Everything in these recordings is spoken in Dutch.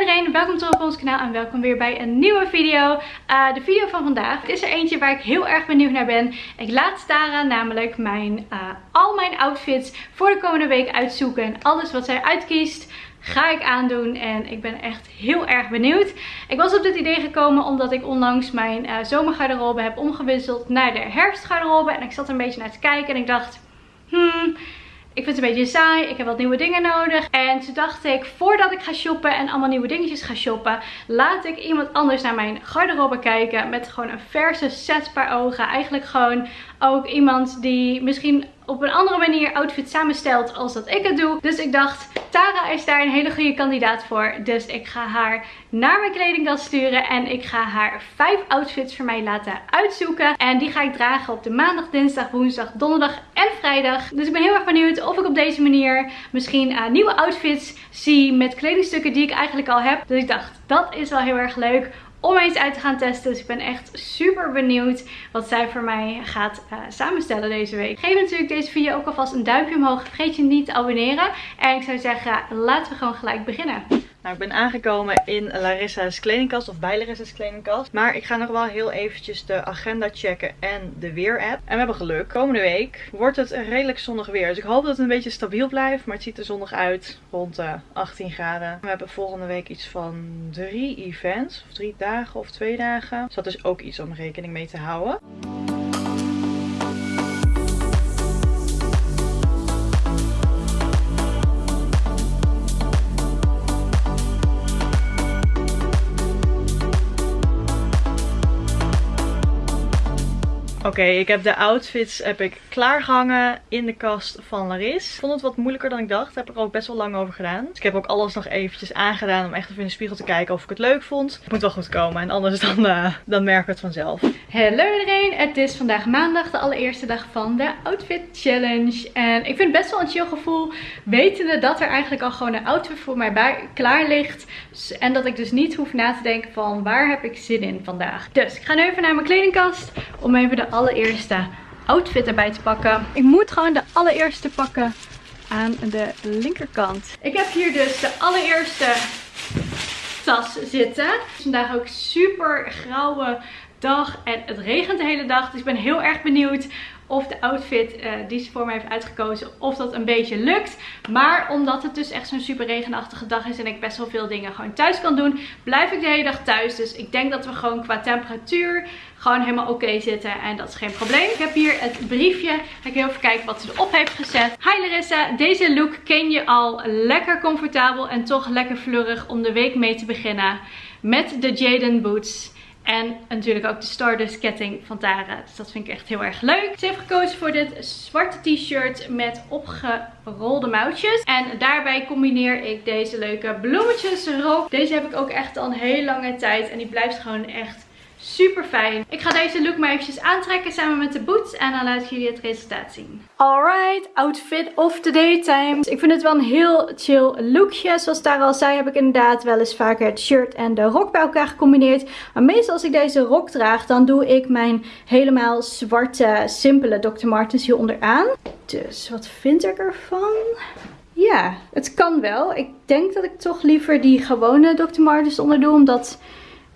Iedereen, welkom terug op ons kanaal en welkom weer bij een nieuwe video. Uh, de video van vandaag is er eentje waar ik heel erg benieuwd naar ben. Ik laat Tara namelijk mijn, uh, al mijn outfits voor de komende week uitzoeken. En alles wat zij uitkiest ga ik aandoen en ik ben echt heel erg benieuwd. Ik was op dit idee gekomen omdat ik onlangs mijn uh, zomergarderobe heb omgewisseld naar de herfstgarderobe. En ik zat een beetje naar te kijken en ik dacht, hmm ik vind het een beetje saai. Ik heb wat nieuwe dingen nodig. En toen dacht ik, voordat ik ga shoppen en allemaal nieuwe dingetjes ga shoppen, laat ik iemand anders naar mijn garderobe kijken. Met gewoon een verse set per ogen. Eigenlijk gewoon ook iemand die misschien op een andere manier outfit samenstelt als dat ik het doe. Dus ik dacht, Tara is daar een hele goede kandidaat voor. Dus ik ga haar naar mijn kledingkast sturen. En ik ga haar vijf outfits voor mij laten uitzoeken. En die ga ik dragen op de maandag, dinsdag, woensdag, donderdag en vrijdag. Dus ik ben heel erg benieuwd of ik op deze manier misschien uh, nieuwe outfits zie met kledingstukken die ik eigenlijk al heb. Dus ik dacht, dat is wel heel erg leuk om eens uit te gaan testen. Dus ik ben echt super benieuwd wat zij voor mij gaat uh, samenstellen deze week. Geef natuurlijk deze video ook alvast een duimpje omhoog. Vergeet je niet te abonneren. En ik zou zeggen, laten we gewoon gelijk beginnen. Nou, ik ben aangekomen in Larissa's kledingkast of bij Larissa's kledingkast. Maar ik ga nog wel heel eventjes de agenda checken en de weer-app. En we hebben geluk. Komende week wordt het redelijk zonnig weer. Dus ik hoop dat het een beetje stabiel blijft. Maar het ziet er zonnig uit. Rond de 18 graden. We hebben volgende week iets van drie events. Of drie dagen of twee dagen. Dus dat is ook iets om rekening mee te houden. Oké, ik heb de outfits heb ik klaargehangen in de kast van Laris. Ik vond het wat moeilijker dan ik dacht. Daar heb ik ook best wel lang over gedaan. Dus ik heb ook alles nog eventjes aangedaan om echt even in de spiegel te kijken of ik het leuk vond. Het moet wel goed komen en anders dan, uh, dan merk ik het vanzelf. Hallo iedereen, het is vandaag maandag, de allereerste dag van de Outfit Challenge. En ik vind het best wel een chill gevoel, wetende dat er eigenlijk al gewoon een outfit voor mij klaar ligt. En dat ik dus niet hoef na te denken van waar heb ik zin in vandaag. Dus ik ga nu even naar mijn kledingkast om even de allereerste outfit erbij te pakken. Ik moet gewoon de allereerste pakken aan de linkerkant. Ik heb hier dus de allereerste tas zitten. Het is vandaag ook super grauwe dag en het regent de hele dag. Dus ik ben heel erg benieuwd of de outfit uh, die ze voor mij heeft uitgekozen, of dat een beetje lukt. Maar omdat het dus echt zo'n super regenachtige dag is en ik best wel veel dingen gewoon thuis kan doen, blijf ik de hele dag thuis. Dus ik denk dat we gewoon qua temperatuur gewoon helemaal oké zitten en dat is geen probleem. Ik heb hier het briefje. Ga ik heel even kijken wat ze erop heeft gezet. Hi Larissa, deze look ken je al. Lekker comfortabel en toch lekker fleurig om de week mee te beginnen. Met de Jaden Boots. En natuurlijk ook de Stardust ketting van Tara. Dus dat vind ik echt heel erg leuk. Ze heeft gekozen voor dit zwarte t-shirt met opgerolde mouwtjes. En daarbij combineer ik deze leuke bloemetjes erop. Deze heb ik ook echt al een hele lange tijd. En die blijft gewoon echt Super fijn. Ik ga deze look maar eventjes aantrekken samen met de boots. En dan laat ik jullie het resultaat zien. Alright, outfit of the daytime. Ik vind het wel een heel chill lookje. Zoals daar al zei heb ik inderdaad wel eens vaker het shirt en de rok bij elkaar gecombineerd. Maar meestal als ik deze rok draag, dan doe ik mijn helemaal zwarte, simpele Dr. Martens hier onderaan. Dus wat vind ik ervan? Ja, het kan wel. Ik denk dat ik toch liever die gewone Dr. Martens onder doe. Omdat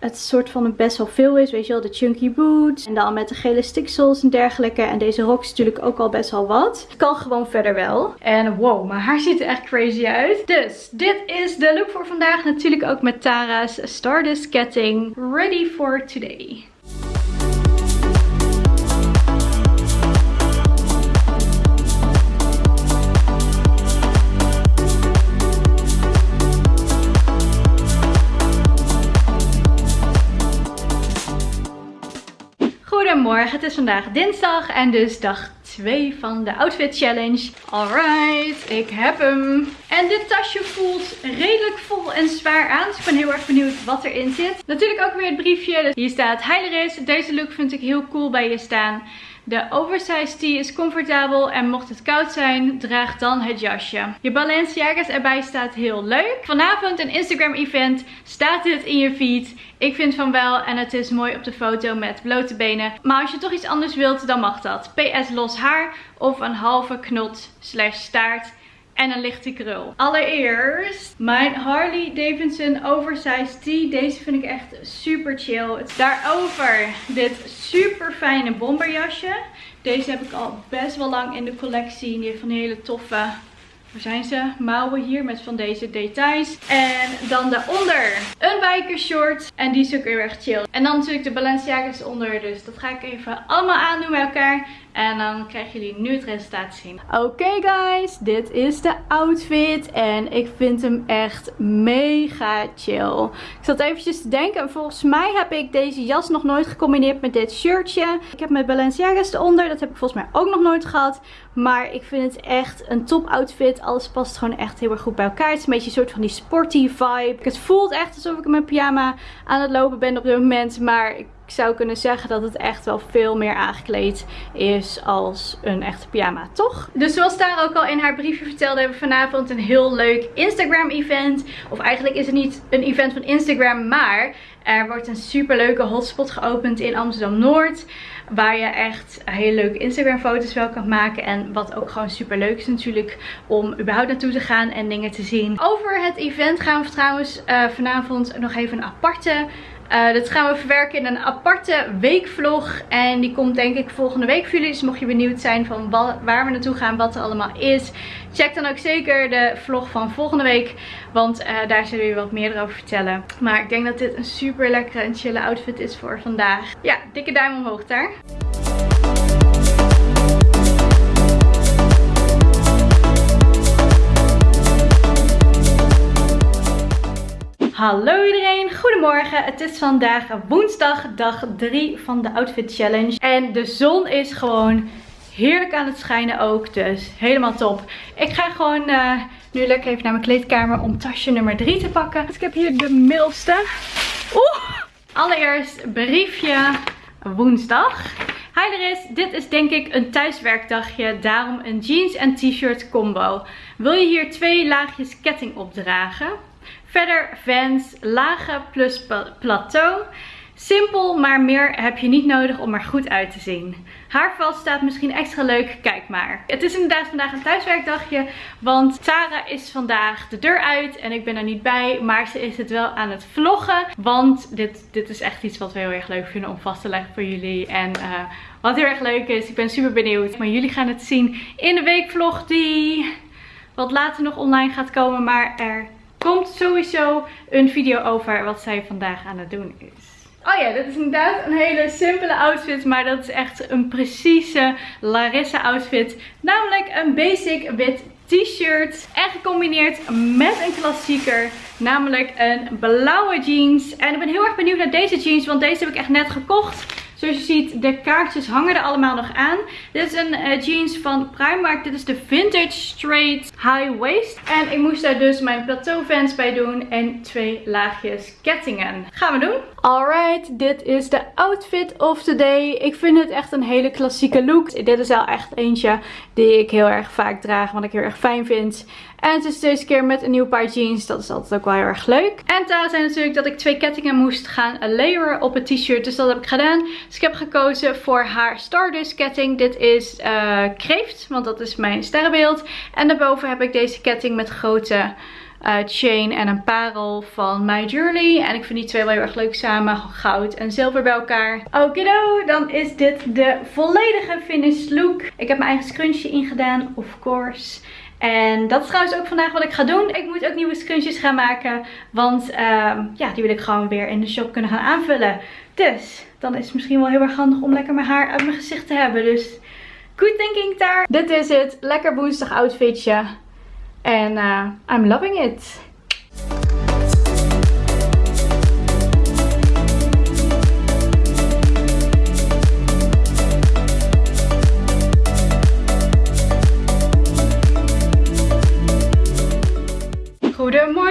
het soort van best wel veel is. Weet je wel, de chunky boots. En dan met de gele sticksels en dergelijke. En deze rok is natuurlijk ook al best wel wat. Het kan gewoon verder wel. En wow, mijn haar ziet er echt crazy uit. Dus dit is de look voor vandaag. Natuurlijk ook met Tara's Stardust ketting. Ready for today. Het is vandaag dinsdag en dus dag 2 van de Outfit Challenge. Alright, ik heb hem. En dit tasje voelt redelijk vol en zwaar aan. Dus ik ben heel erg benieuwd wat erin zit. Natuurlijk ook weer het briefje. Hier staat Heileris. Deze look vind ik heel cool bij je staan. De oversized tee is comfortabel en mocht het koud zijn, draag dan het jasje. Je Balenciaga's erbij staat heel leuk. Vanavond een Instagram event. Staat dit in je feed? Ik vind van wel en het is mooi op de foto met blote benen. Maar als je toch iets anders wilt, dan mag dat. PS los haar of een halve knot slash staart. En een lichte krul. Allereerst mijn Harley Davidson Oversized Tee. Deze vind ik echt super chill. Daarover dit super fijne bomberjasje. Deze heb ik al best wel lang in de collectie. Die heeft van die hele toffe waar zijn ze? Mouwen hier met van deze details. En dan daaronder een bikershort. En die is ook heel erg chill. En dan natuurlijk de Balenciaga's onder. Dus dat ga ik even allemaal aandoen bij elkaar. En dan krijgen jullie nu het resultaat zien. Oké guys, dit is de outfit. En ik vind hem echt mega chill. Ik zat eventjes te denken. Volgens mij heb ik deze jas nog nooit gecombineerd met dit shirtje. Ik heb met Balenciaga's eronder. Dat heb ik volgens mij ook nog nooit gehad. Maar ik vind het echt een top outfit. Alles past gewoon echt heel erg goed bij elkaar. Het is een beetje een soort van die sporty vibe. Het voelt echt alsof ik in mijn pyjama aan het lopen ben op dit moment. Maar ik ik zou kunnen zeggen dat het echt wel veel meer aangekleed is als een echte pyjama, toch? Dus zoals daar ook al in haar briefje vertelde, hebben we vanavond een heel leuk Instagram event. Of eigenlijk is het niet een event van Instagram, maar er wordt een super leuke hotspot geopend in Amsterdam-Noord. Waar je echt hele leuke Instagram foto's wel kan maken. En wat ook gewoon super leuk is natuurlijk om überhaupt naartoe te gaan en dingen te zien. Over het event gaan we trouwens uh, vanavond nog even een aparte uh, dit gaan we verwerken in een aparte weekvlog. En die komt denk ik volgende week voor jullie. Dus mocht je benieuwd zijn van waar we naartoe gaan, wat er allemaal is. Check dan ook zeker de vlog van volgende week. Want uh, daar zullen we wat meer over vertellen. Maar ik denk dat dit een super lekkere en chille outfit is voor vandaag. Ja, dikke duim omhoog daar. Hallo iedereen, goedemorgen. Het is vandaag woensdag, dag 3 van de Outfit Challenge. En de zon is gewoon heerlijk aan het schijnen ook, dus helemaal top. Ik ga gewoon uh, nu lekker even naar mijn kleedkamer om tasje nummer 3 te pakken. Dus ik heb hier de middelste. Oeh! Allereerst briefje woensdag. Hi Laris, dit is denk ik een thuiswerkdagje, daarom een jeans en t-shirt combo. Wil je hier twee laagjes ketting opdragen? Verder Vans, lage plus plateau. Simpel, maar meer heb je niet nodig om er goed uit te zien. Haarval staat misschien extra leuk, kijk maar. Het is inderdaad vandaag een thuiswerkdagje, want Sarah is vandaag de deur uit en ik ben er niet bij. Maar ze is het wel aan het vloggen, want dit, dit is echt iets wat we heel erg leuk vinden om vast te leggen voor jullie. En uh, wat heel erg leuk is, ik ben super benieuwd. Maar jullie gaan het zien in de weekvlog die wat later nog online gaat komen, maar er komt sowieso een video over wat zij vandaag aan het doen is. Oh ja, dit is inderdaad een hele simpele outfit, maar dat is echt een precieze Larissa outfit. Namelijk een basic wit t-shirt en gecombineerd met een klassieker, namelijk een blauwe jeans. En ik ben heel erg benieuwd naar deze jeans, want deze heb ik echt net gekocht. Zoals je ziet, de kaartjes hangen er allemaal nog aan. Dit is een uh, jeans van Primark. Dit is de Vintage Straight High Waist. En ik moest daar dus mijn plateau vans bij doen. En twee laagjes kettingen. Gaan we doen. Alright, dit is de outfit of the day. Ik vind het echt een hele klassieke look. Dit is wel echt eentje die ik heel erg vaak draag. Wat ik heel erg fijn vind. En het is deze keer met een nieuw paar jeans. Dat is altijd ook wel heel erg leuk. En daar zijn natuurlijk dat ik twee kettingen moest gaan layeren op het t-shirt. Dus dat heb ik gedaan. Dus ik heb gekozen voor haar Stardust ketting. Dit is uh, kreeft, want dat is mijn sterrenbeeld. En daarboven heb ik deze ketting met grote... Uh, chain en een parel van My Jewelry. En ik vind die twee wel heel erg leuk samen. Goud en zilver bij elkaar. Okido, dan is dit de volledige finished look. Ik heb mijn eigen scrunchie ingedaan, of course. En dat is trouwens ook vandaag wat ik ga doen. Ik moet ook nieuwe scrunchies gaan maken. Want ehm, ja, die wil ik gewoon weer in de shop kunnen gaan aanvullen. Dus dan is het misschien wel heel erg handig om lekker mijn haar uit mijn gezicht te hebben. Dus good thinking daar. Dit is het. Lekker woensdag outfitje. En uh, I'm loving it.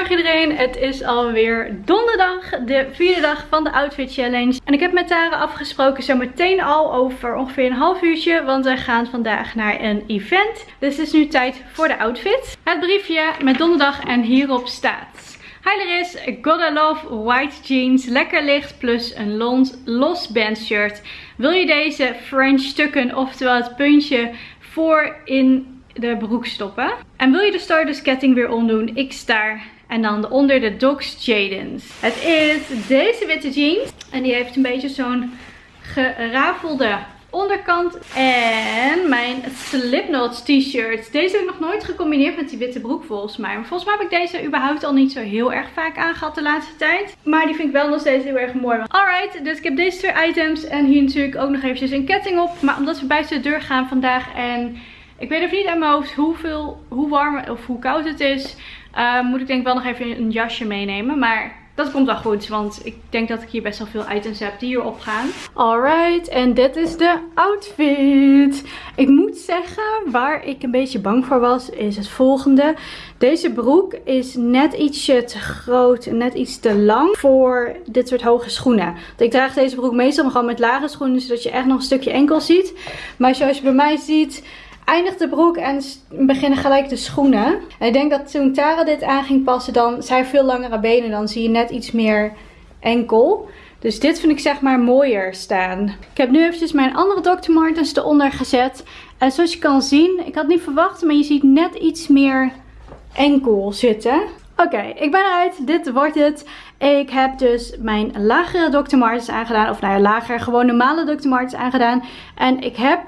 Iedereen, het is alweer donderdag, de vierde dag van de Outfit Challenge. En ik heb met Tara afgesproken zo meteen al over ongeveer een half uurtje, want wij gaan vandaag naar een event. Dus het is nu tijd voor de outfit. Het briefje met donderdag en hierop staat... Hi Laris, Gotta Love White Jeans, lekker licht plus een los, los band shirt. Wil je deze French stukken, oftewel het puntje voor in de broek stoppen. En wil je de Stardust ketting weer omdoen? Ik sta en dan onder de Docs Jadens. Het is deze witte jeans. En die heeft een beetje zo'n gerafelde onderkant. En mijn Slipknot t-shirt. Deze heb ik nog nooit gecombineerd met die witte broek volgens mij. Maar volgens mij heb ik deze überhaupt al niet zo heel erg vaak aangehad de laatste tijd. Maar die vind ik wel nog steeds heel erg mooi. Alright, dus ik heb deze twee items. En hier natuurlijk ook nog eventjes een ketting op. Maar omdat we buiten de deur gaan vandaag en... Ik weet even niet aan mijn hoofd hoeveel, hoe warm of hoe koud het is. Uh, moet ik denk wel nog even een jasje meenemen. Maar dat komt wel goed, want ik denk dat ik hier best wel veel items heb die hierop gaan. Alright, en dit is de outfit. Ik moet zeggen, waar ik een beetje bang voor was, is het volgende. Deze broek is net ietsje te groot net iets te lang voor dit soort hoge schoenen. Want ik draag deze broek meestal gewoon met lage schoenen, zodat je echt nog een stukje enkel ziet. Maar zoals je bij mij ziet eindigt de broek en beginnen gelijk de schoenen. En ik denk dat toen Tara dit aan ging passen, dan zijn veel langere benen. Dan zie je net iets meer enkel. Dus dit vind ik zeg maar mooier staan. Ik heb nu eventjes mijn andere Dr. Martens eronder gezet. En zoals je kan zien, ik had niet verwacht, maar je ziet net iets meer enkel zitten. Oké, ik ben eruit. Dit wordt het. Ik heb dus mijn lagere Dr. Martens aangedaan. Of nou ja, lager, gewoon normale Dr. Martens aangedaan. En ik heb,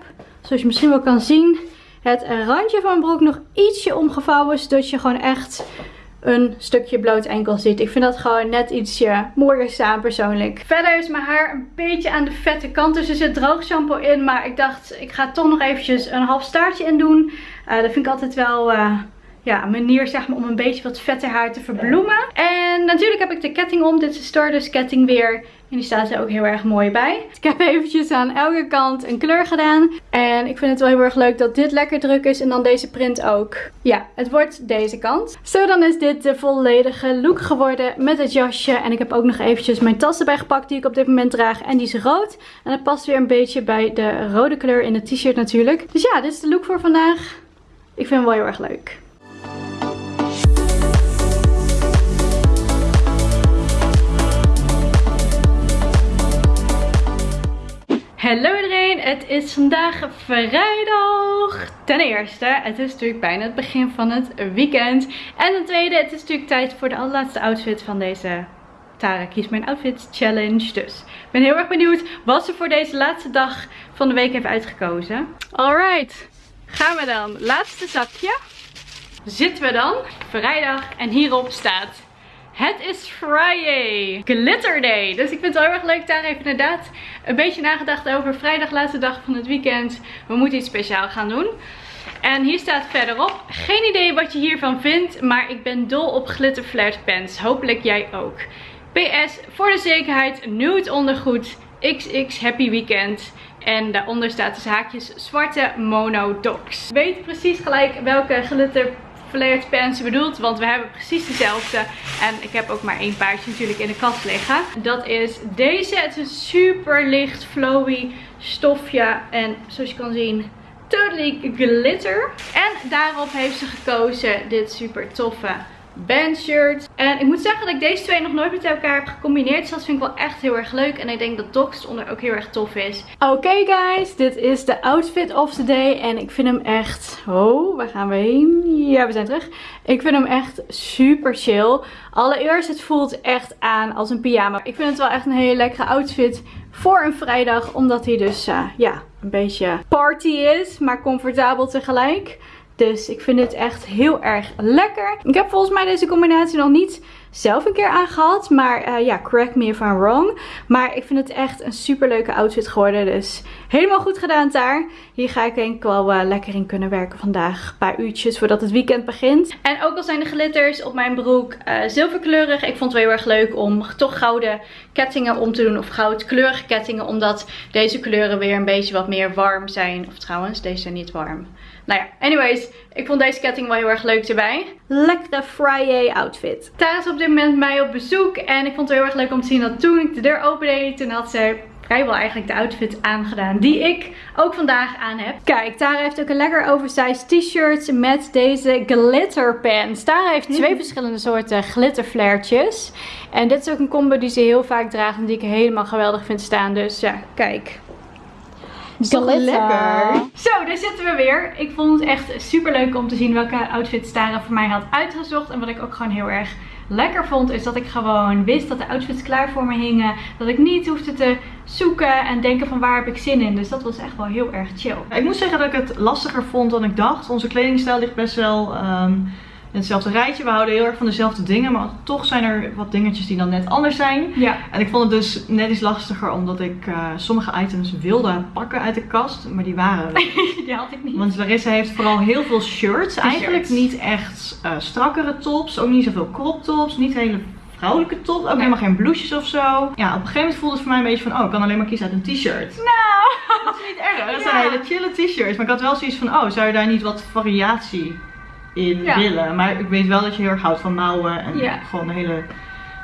zoals je misschien wel kan zien, het randje van mijn broek nog ietsje omgevouwen. Zodat je gewoon echt een stukje bloot enkel ziet. Ik vind dat gewoon net ietsje mooier staan persoonlijk. Verder is mijn haar een beetje aan de vette kant. Dus er zit droog shampoo in. Maar ik dacht, ik ga toch nog eventjes een half staartje in doen. Uh, dat vind ik altijd wel... Uh, ja, manier zeg maar, om een beetje wat vette haar te verbloemen. En natuurlijk heb ik de ketting om. Dit is de Stardust ketting weer. En die staat er ook heel erg mooi bij. Ik heb eventjes aan elke kant een kleur gedaan. En ik vind het wel heel erg leuk dat dit lekker druk is. En dan deze print ook. Ja, het wordt deze kant. Zo, dan is dit de volledige look geworden met het jasje. En ik heb ook nog eventjes mijn tas erbij gepakt die ik op dit moment draag. En die is rood. En dat past weer een beetje bij de rode kleur in het t-shirt natuurlijk. Dus ja, dit is de look voor vandaag. Ik vind hem wel heel erg leuk. Hallo iedereen, het is vandaag vrijdag. Ten eerste, het is natuurlijk bijna het begin van het weekend. En ten tweede, het is natuurlijk tijd voor de allerlaatste outfit van deze Tara Kies Mijn Outfit Challenge. Dus ik ben heel erg benieuwd wat ze voor deze laatste dag van de week heeft uitgekozen. Alright, gaan we dan. Laatste zakje. Zitten we dan. Vrijdag en hierop staat het is Friday. Glitter Day. Dus ik vind het heel erg leuk. Daar heeft inderdaad een beetje nagedacht over. Vrijdag, laatste dag van het weekend. We moeten iets speciaal gaan doen. En hier staat verderop. Geen idee wat je hiervan vindt. Maar ik ben dol op glitter flared pants. Hopelijk jij ook. PS, voor de zekerheid, nude ondergoed. XX Happy Weekend. En daaronder staat dus haakjes zwarte mono. Weet precies gelijk welke glitter flared pants bedoelt. Want we hebben precies dezelfde. En ik heb ook maar één paardje natuurlijk in de kast liggen. Dat is deze. Het is een super licht flowy stofje. En zoals je kan zien totally glitter. En daarop heeft ze gekozen dit super toffe bandshirt. En ik moet zeggen dat ik deze twee nog nooit met elkaar heb gecombineerd. Dus dat vind ik wel echt heel erg leuk. En ik denk dat Docs onder ook heel erg tof is. Oké guys, dit is de outfit of the day. En ik vind hem echt... Oh, waar gaan we heen? Ja, we zijn terug. Ik vind hem echt super chill. Allereerst, het voelt echt aan als een pyjama. Ik vind het wel echt een hele lekkere outfit voor een vrijdag. Omdat hij dus, uh, ja, een beetje party is. Maar comfortabel tegelijk. Dus ik vind dit echt heel erg lekker. Ik heb volgens mij deze combinatie nog niet zelf een keer aangehad. Maar uh, ja, correct me if I'm wrong. Maar ik vind het echt een super leuke outfit geworden. Dus helemaal goed gedaan daar. Hier ga ik denk ik wel uh, lekker in kunnen werken vandaag. Een paar uurtjes voordat het weekend begint. En ook al zijn de glitters op mijn broek uh, zilverkleurig. Ik vond het wel heel erg leuk om toch gouden kettingen om te doen. Of goudkleurige kettingen. Omdat deze kleuren weer een beetje wat meer warm zijn. Of trouwens, deze zijn niet warm. Nou ja, anyways, ik vond deze ketting wel heel erg leuk erbij. Lekkere Friday outfit. Tara is op dit moment bij mij op bezoek. En ik vond het heel erg leuk om te zien dat toen ik de deur opende, toen had ze vrijwel eigenlijk de outfit aangedaan die ik ook vandaag aan heb. Kijk, Tara heeft ook een lekker oversized t-shirt met deze glitter pants. Tara heeft twee verschillende soorten glitterflairtjes. En dit is ook een combo die ze heel vaak draagt en die ik helemaal geweldig vind staan. Dus ja, kijk. Toch lekker? Zo, daar zitten we weer. Ik vond het echt super leuk om te zien welke outfits Tara voor mij had uitgezocht. En wat ik ook gewoon heel erg lekker vond, is dat ik gewoon wist dat de outfits klaar voor me hingen. Dat ik niet hoefde te zoeken en denken van waar heb ik zin in. Dus dat was echt wel heel erg chill. Ik moet zeggen dat ik het lastiger vond dan ik dacht. Onze kledingstijl ligt best wel ehm, in hetzelfde rijtje. We houden heel erg van dezelfde dingen, maar toch zijn er wat dingetjes die dan net anders zijn. Ja. En ik vond het dus net iets lastiger omdat ik eh, sommige items wilde pakken uit de kast, maar die waren er niet. Die had ik niet. Want Larissa heeft vooral heel veel shirts. Eigenlijk niet echt eh, strakkere tops, ook niet zoveel crop tops, niet hele vrouwelijke tops, ook Nee. helemaal geen blouses of zo. Ja, op een gegeven moment voelde het voor mij een beetje van, oh, ik kan alleen maar kiezen uit een t-shirt. Nou. Dat is niet erg. Dat Ja. zijn hele chille t-shirts. Maar ik had wel zoiets van, oh, zou je daar niet wat variatie in Ja. willen? Maar ik weet wel dat je heel erg houdt van mouwen en Ja. gewoon de hele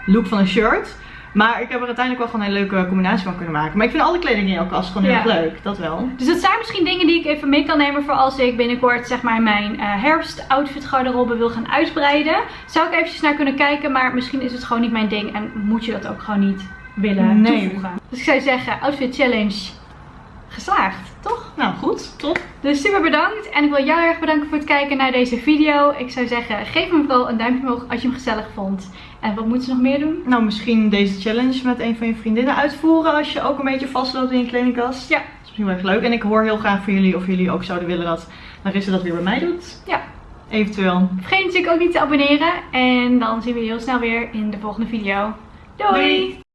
look van een shirt. Maar ik heb er uiteindelijk wel gewoon een hele leuke combinatie van kunnen maken. Maar ik vind alle kleding in jouw kast gewoon heel Ja. erg leuk. Dat wel. Dus dat zijn misschien dingen die ik even mee kan nemen voor als ik binnenkort zeg maar mijn eh herfst outfit garderobe wil gaan uitbreiden. Zou ik eventjes naar kunnen kijken, maar misschien is het gewoon niet mijn ding en moet je dat ook gewoon niet willen Nee. toevoegen. Dus ik zou zeggen, outfit challenge geslaagd, toch? Nou, goed. Top. Dus super bedankt en ik wil jou erg bedanken voor het kijken naar deze video. Ik zou zeggen, geef me vooral een duimpje omhoog als je hem gezellig vond. En wat moeten ze nog meer doen? Nou, misschien deze challenge met een van je vriendinnen uitvoeren als je ook een beetje vastloopt in je kledingkast. Ja. Dat is misschien wel erg leuk. En ik hoor heel graag van jullie of jullie ook zouden willen dat Larissa dat weer bij mij doet. Ja. Eventueel. Vergeet natuurlijk ook niet te abonneren en dan zien we je heel snel weer in de volgende video. Doei! Doei.